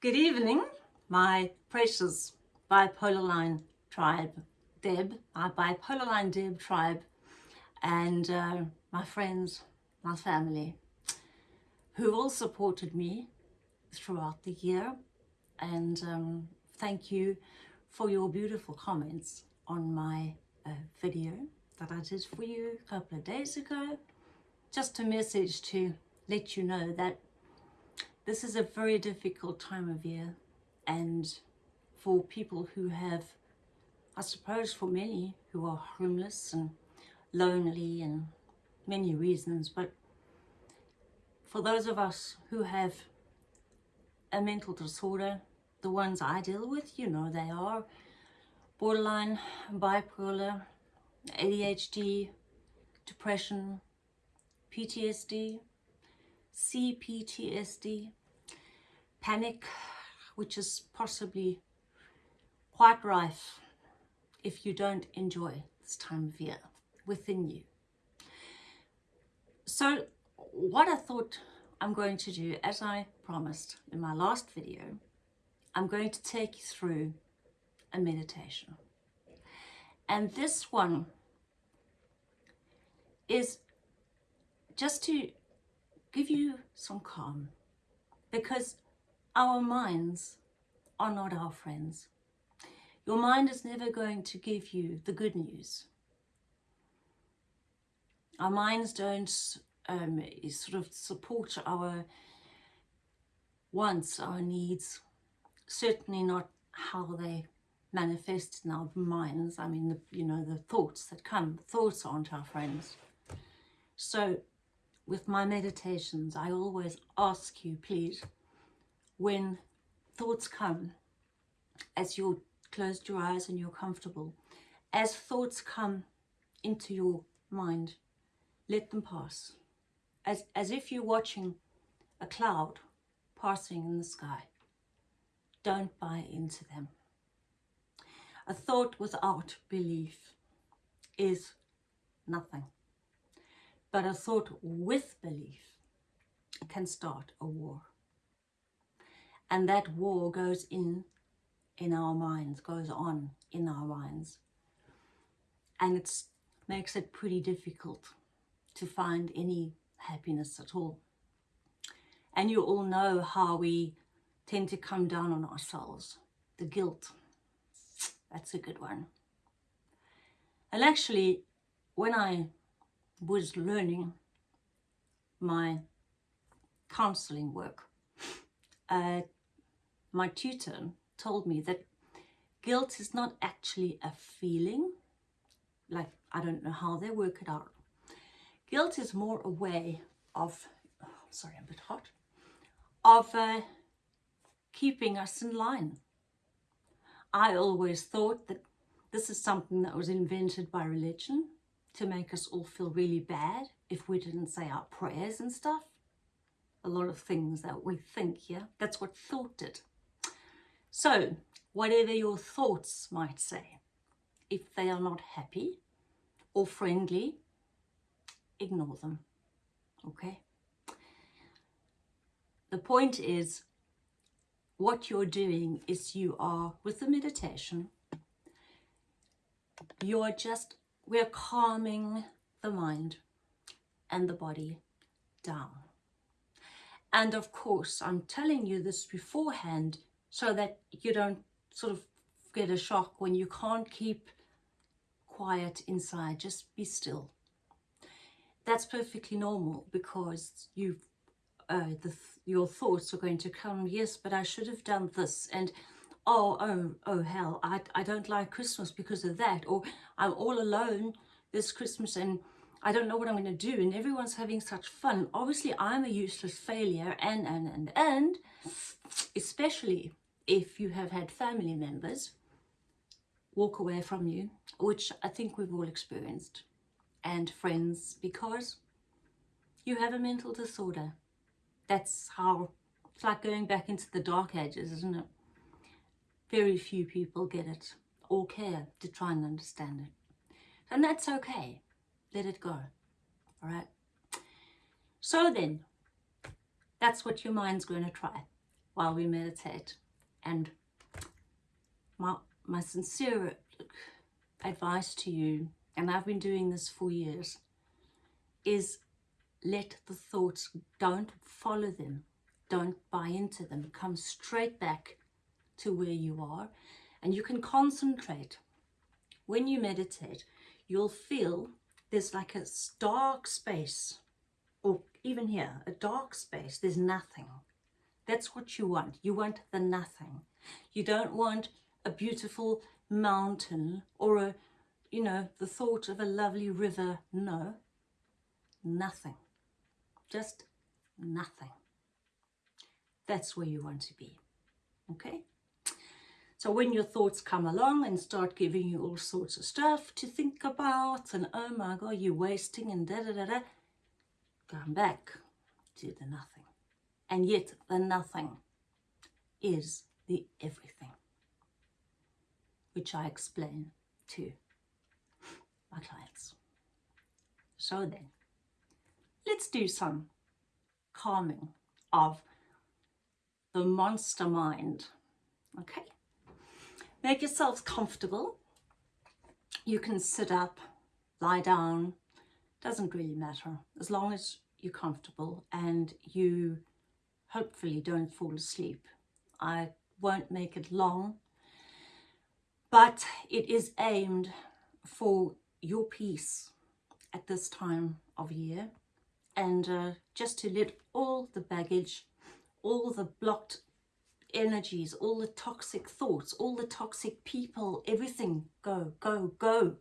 Good evening, my precious bipolar line tribe, Deb, my bipolar line Deb tribe, and uh, my friends, my family, who all supported me throughout the year. And um, thank you for your beautiful comments on my uh, video that I did for you a couple of days ago. Just a message to let you know that this is a very difficult time of year. And for people who have, I suppose for many who are homeless and lonely and many reasons, but for those of us who have a mental disorder, the ones I deal with, you know they are borderline, bipolar, ADHD, depression, PTSD, CPTSD, panic, which is possibly quite rife if you don't enjoy this time of year within you. So what I thought I'm going to do, as I promised in my last video, I'm going to take you through a meditation. And this one is just to give you some calm because our minds are not our friends. Your mind is never going to give you the good news. Our minds don't um, sort of support our wants, our needs, certainly not how they manifest in our minds. I mean, the, you know, the thoughts that come, thoughts aren't our friends. So with my meditations, I always ask you, please, when thoughts come, as you're closed your eyes and you're comfortable, as thoughts come into your mind, let them pass. As, as if you're watching a cloud passing in the sky. Don't buy into them. A thought without belief is nothing. But a thought with belief can start a war. And that war goes in in our minds, goes on in our minds. And it makes it pretty difficult to find any happiness at all. And you all know how we tend to come down on ourselves. The guilt, that's a good one. And actually, when I was learning my counseling work, uh, my tutor told me that guilt is not actually a feeling, like I don't know how they work it out. Guilt is more a way of, oh, sorry, I'm a bit hot, of uh, keeping us in line. I always thought that this is something that was invented by religion to make us all feel really bad if we didn't say our prayers and stuff. A lot of things that we think, yeah? That's what thought did. So, whatever your thoughts might say, if they are not happy or friendly, ignore them, okay? The point is, what you're doing is you are, with the meditation, you are just we're calming the mind and the body down. And of course, I'm telling you this beforehand so that you don't sort of get a shock when you can't keep quiet inside. Just be still. That's perfectly normal because you've uh, the, your thoughts are going to come, yes, but I should have done this. And oh, oh, oh, hell, I, I don't like Christmas because of that. Or I'm all alone this Christmas and I don't know what I'm going to do. And everyone's having such fun. Obviously, I'm a useless failure. And, and, and, and, especially if you have had family members walk away from you, which I think we've all experienced, and friends, because you have a mental disorder. That's how, it's like going back into the dark ages, isn't it? Very few people get it or care to try and understand it. And that's okay. Let it go. All right. So then, that's what your mind's going to try. while we meditate. And my, my sincere advice to you, and I've been doing this for years, is let the thoughts, don't follow them, don't buy into them, come straight back to where you are and you can concentrate. When you meditate, you'll feel there's like a dark space or even here, a dark space, there's nothing. That's what you want. You want the nothing. You don't want a beautiful mountain or a, you know, the thought of a lovely river. No, nothing. Just nothing. That's where you want to be. Okay? So when your thoughts come along and start giving you all sorts of stuff to think about and oh my god, you're wasting and da da da da, come back to the nothing. And yet the nothing is the everything, which I explain to my clients. So then, let's do some calming of the monster mind. Okay, make yourselves comfortable. You can sit up, lie down, doesn't really matter as long as you're comfortable and you hopefully don't fall asleep. I won't make it long, but it is aimed for your peace at this time of year and uh, just to let all the baggage, all the blocked energies, all the toxic thoughts, all the toxic people, everything go, go, go.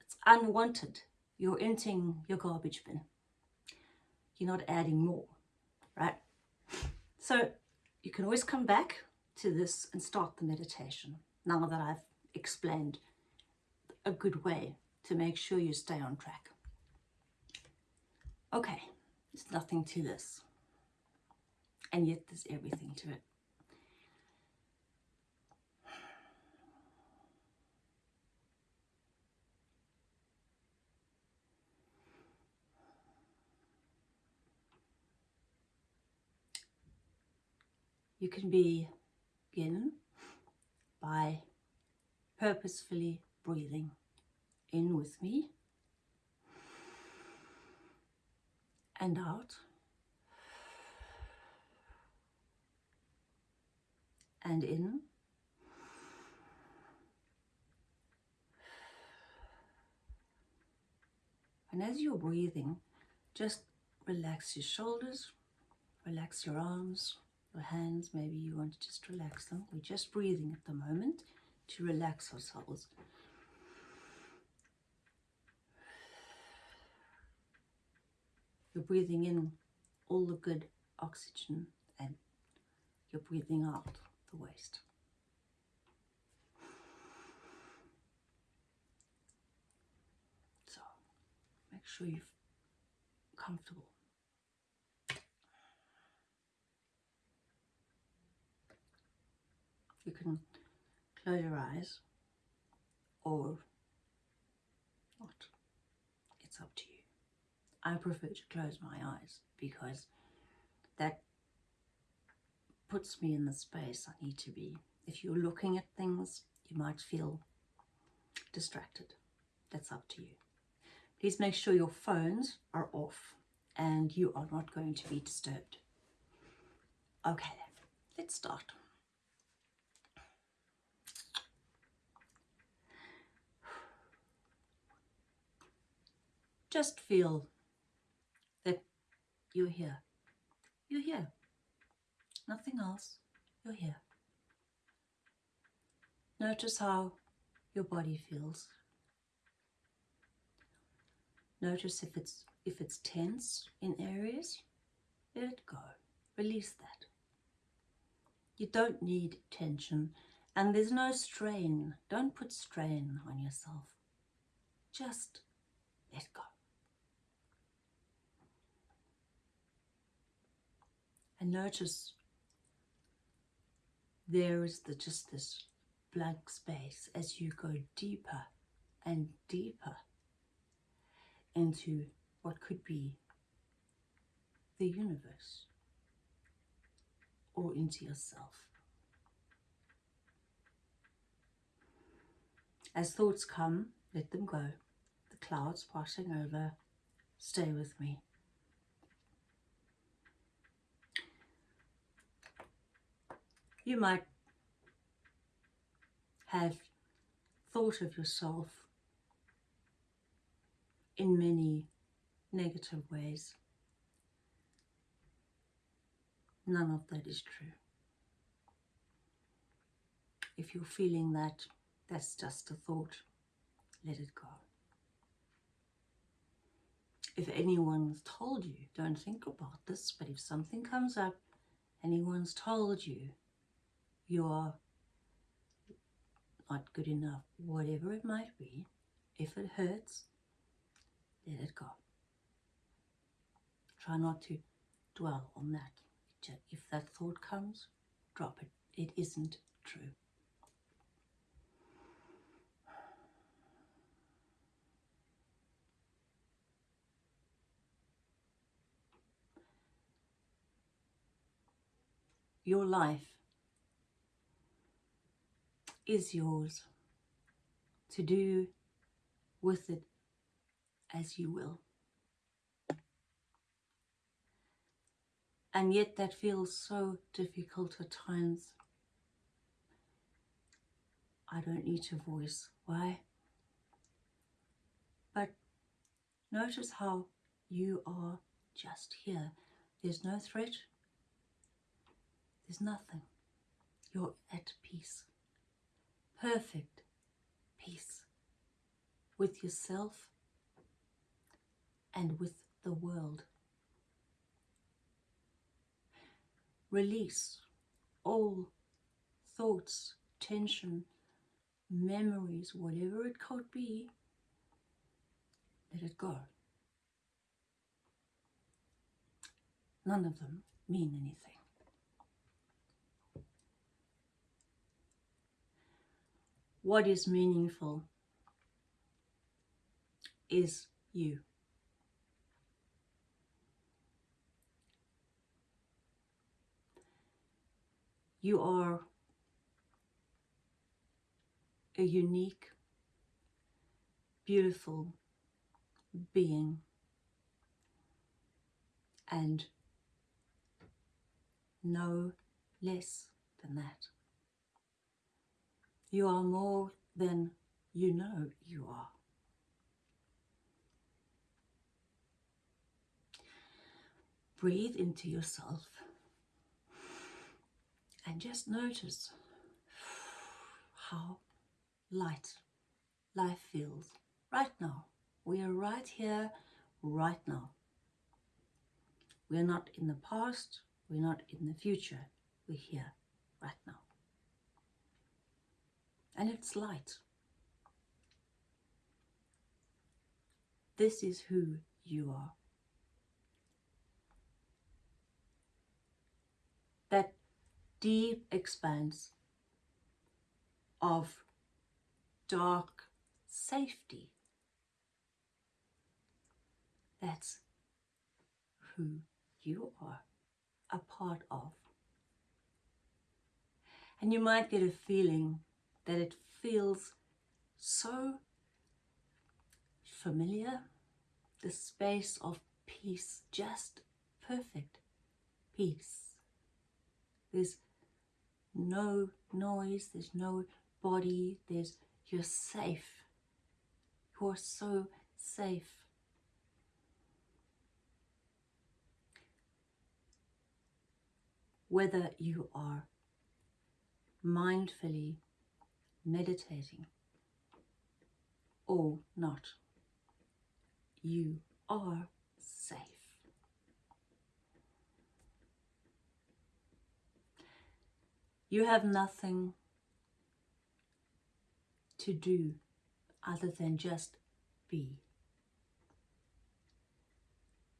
It's unwanted. You're emptying your garbage bin. You're not adding more, right? So you can always come back to this and start the meditation now that I've explained a good way to make sure you stay on track. Okay, there's nothing to this and yet there's everything to it. You can begin by purposefully breathing in with me and out. and in. And as you're breathing, just relax your shoulders, relax your arms, your hands, maybe you want to just relax them. We're just breathing at the moment to relax ourselves. You're breathing in all the good oxygen and you're breathing out the waste. So make sure you're comfortable. You can close your eyes or not. It's up to you. I prefer to close my eyes because that puts me in the space I need to be. If you're looking at things, you might feel distracted. That's up to you. Please make sure your phones are off and you are not going to be disturbed. Okay, let's start. Just feel that you're here. You're here nothing else, you're here. Notice how your body feels. Notice if it's if it's tense in areas, let it go. Release that. You don't need tension and there's no strain. Don't put strain on yourself. Just let go. And notice there is the, just this blank space as you go deeper and deeper into what could be the universe or or into yourself. As thoughts come, let them go. The clouds passing over, stay with me. You might have thought of yourself in many negative ways. None of that is true. If you're feeling that, that's just a thought. Let it go. If anyone's told you, don't think about this, but if something comes up, anyone's told you you're not good enough, whatever it might be, if it hurts, let it go. Try not to dwell on that. If that thought comes, drop it. It isn't true. Your life is yours to do with it as you will. And yet that feels so difficult at times. I don't need to voice why. But notice how you are just here. There's no threat. There's nothing. You're at peace. Perfect peace with yourself and with the world. Release all thoughts, tension, memories, whatever it could be, let it go. None of them mean anything. What is meaningful is you. You are a unique, beautiful being and no less than that. You are more than you know you are. Breathe into yourself and just notice how light life feels right now. We are right here, right now. We're not in the past, we're not in the future, we're here right now. And it's light. This is who you are. That deep expanse of dark safety. That's who you are a part of. And you might get a feeling that it feels so familiar, the space of peace, just perfect peace. There's no noise, there's no body, there's you're safe. You're so safe. Whether you are mindfully meditating or not, you are safe. You have nothing to do other than just be.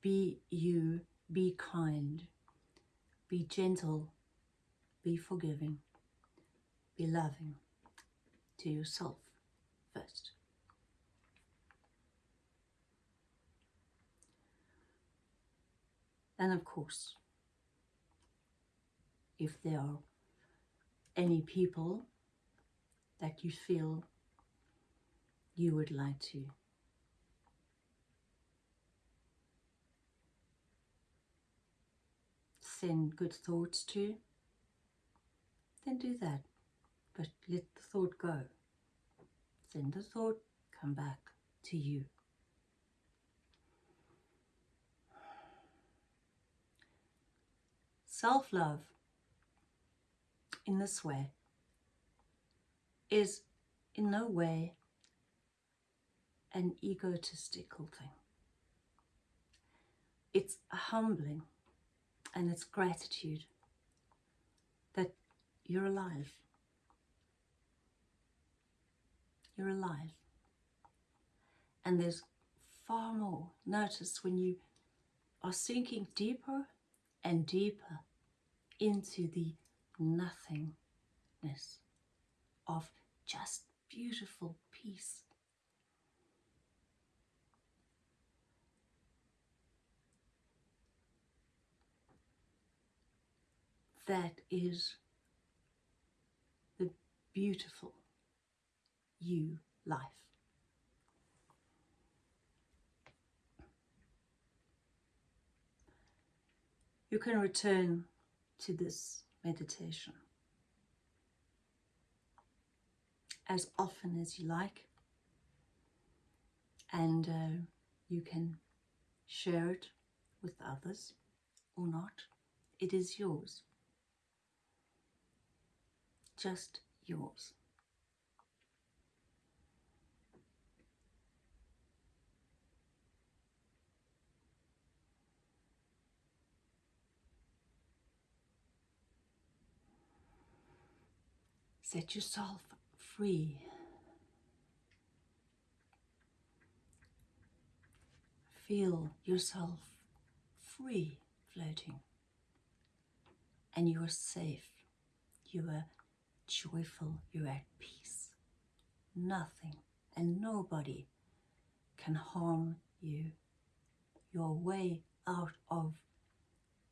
Be you, be kind, be gentle, be forgiving, be loving to yourself first. And of course, if there are any people that you feel you would like to send good thoughts to, then do that. But let the thought go. Send the thought, come back to you. Self love in this way is in no way an egotistical thing. It's a humbling and it's gratitude that you're alive. You're alive. And there's far more. Notice when you are sinking deeper and deeper into the nothingness of just beautiful peace. That is the beautiful you life. You can return to this meditation as often as you like and uh, you can share it with others or not. It is yours. Just yours. Set yourself free. Feel yourself free floating. And you are safe. You are joyful. You're at peace. Nothing and nobody can harm you. You're way out of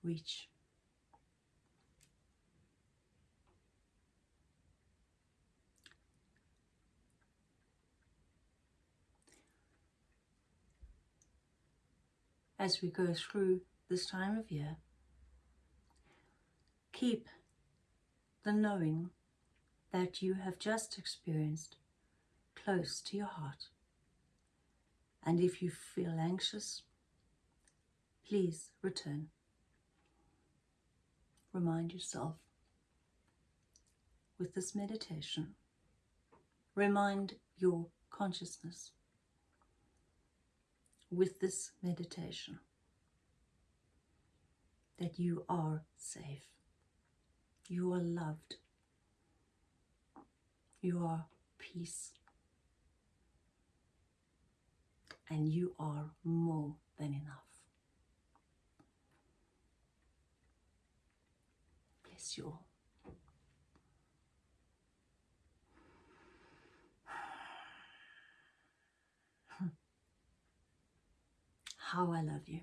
reach. As we go through this time of year. Keep the knowing that you have just experienced close to your heart. And if you feel anxious, please return. Remind yourself with this meditation, remind your consciousness with this meditation that you are safe, you are loved, you are peace, and you are more than enough. Bless you all. How I love you.